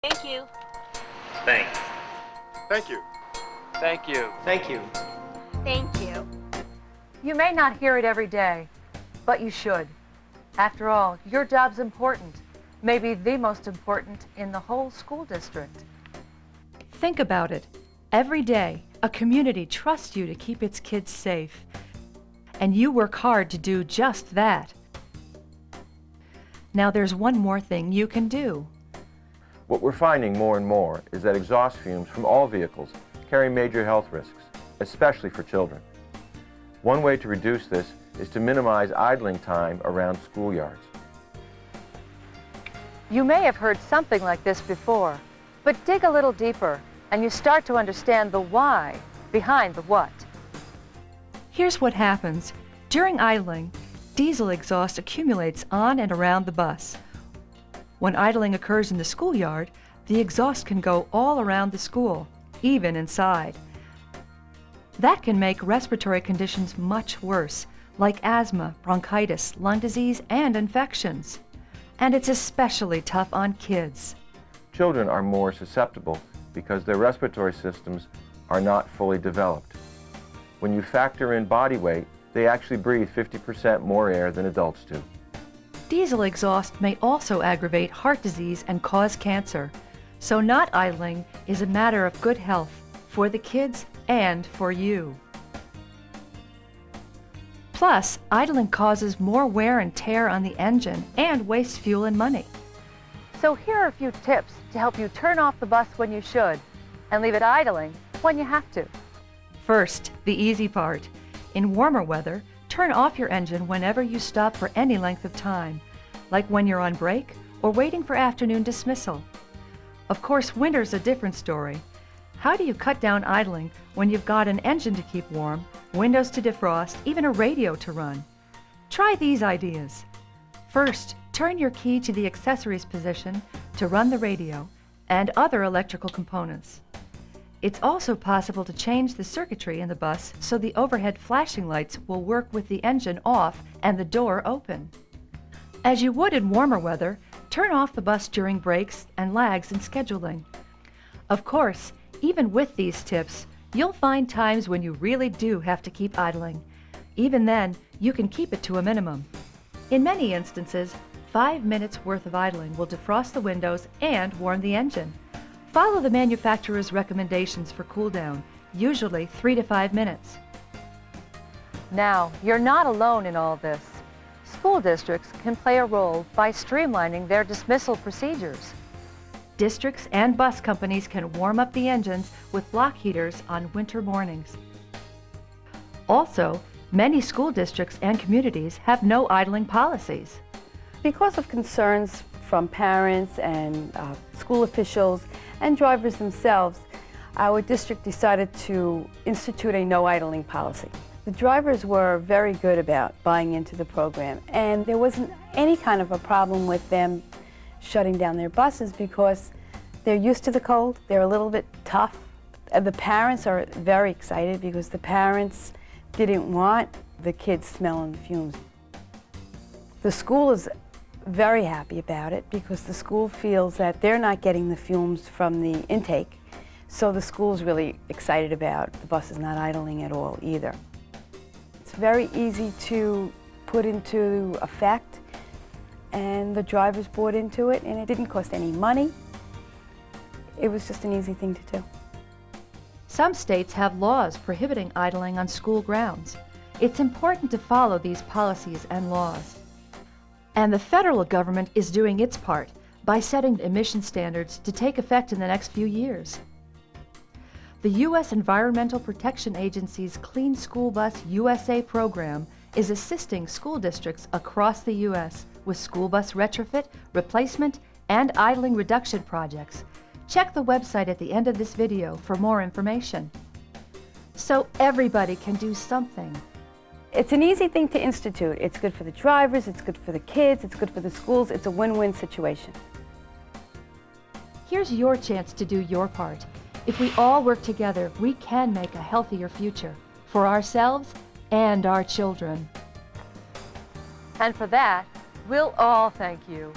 Thank you. Thanks. Thank you. Thank you. Thank you. Thank you. You may not hear it every day, but you should. After all, your job's important, maybe the most important in the whole school district. Think about it. Every day, a community trusts you to keep its kids safe. And you work hard to do just that. Now there's one more thing you can do. What we're finding more and more is that exhaust fumes from all vehicles carry major health risks, especially for children. One way to reduce this is to minimize idling time around schoolyards. You may have heard something like this before, but dig a little deeper and you start to understand the why behind the what. Here's what happens. During idling, diesel exhaust accumulates on and around the bus. When idling occurs in the schoolyard, the exhaust can go all around the school, even inside. That can make respiratory conditions much worse, like asthma, bronchitis, lung disease, and infections. And it's especially tough on kids. Children are more susceptible because their respiratory systems are not fully developed. When you factor in body weight, they actually breathe 50% more air than adults do. Diesel exhaust may also aggravate heart disease and cause cancer. So not idling is a matter of good health for the kids and for you. Plus, idling causes more wear and tear on the engine and wastes fuel and money. So here are a few tips to help you turn off the bus when you should and leave it idling when you have to. First, the easy part. In warmer weather, turn off your engine whenever you stop for any length of time, like when you're on break or waiting for afternoon dismissal. Of course, winter's a different story. How do you cut down idling when you've got an engine to keep warm, windows to defrost, even a radio to run? Try these ideas. First, turn your key to the accessories position to run the radio and other electrical components. It's also possible to change the circuitry in the bus so the overhead flashing lights will work with the engine off and the door open. As you would in warmer weather, turn off the bus during breaks and lags in scheduling. Of course, even with these tips, you'll find times when you really do have to keep idling. Even then, you can keep it to a minimum. In many instances, five minutes worth of idling will defrost the windows and warm the engine. Follow the manufacturer's recommendations for cool down, usually three to five minutes. Now, you're not alone in all this. School districts can play a role by streamlining their dismissal procedures. Districts and bus companies can warm up the engines with block heaters on winter mornings. Also, many school districts and communities have no idling policies. Because of concerns from parents and uh, school officials and drivers themselves, our district decided to institute a no idling policy. The drivers were very good about buying into the program and there wasn't any kind of a problem with them shutting down their buses because they're used to the cold, they're a little bit tough. Uh, the parents are very excited because the parents didn't want the kids smelling fumes. The school is very happy about it because the school feels that they're not getting the fumes from the intake. So the school's really excited about the buses not idling at all either. It's very easy to put into effect and the drivers bought into it and it didn't cost any money. It was just an easy thing to do. Some states have laws prohibiting idling on school grounds. It's important to follow these policies and laws. And the federal government is doing its part by setting emission standards to take effect in the next few years. The U.S. Environmental Protection Agency's Clean School Bus USA program is assisting school districts across the U.S. with school bus retrofit, replacement, and idling reduction projects. Check the website at the end of this video for more information. So everybody can do something. It's an easy thing to institute. It's good for the drivers, it's good for the kids, it's good for the schools. It's a win-win situation. Here's your chance to do your part. If we all work together, we can make a healthier future for ourselves and our children. And for that, we'll all thank you.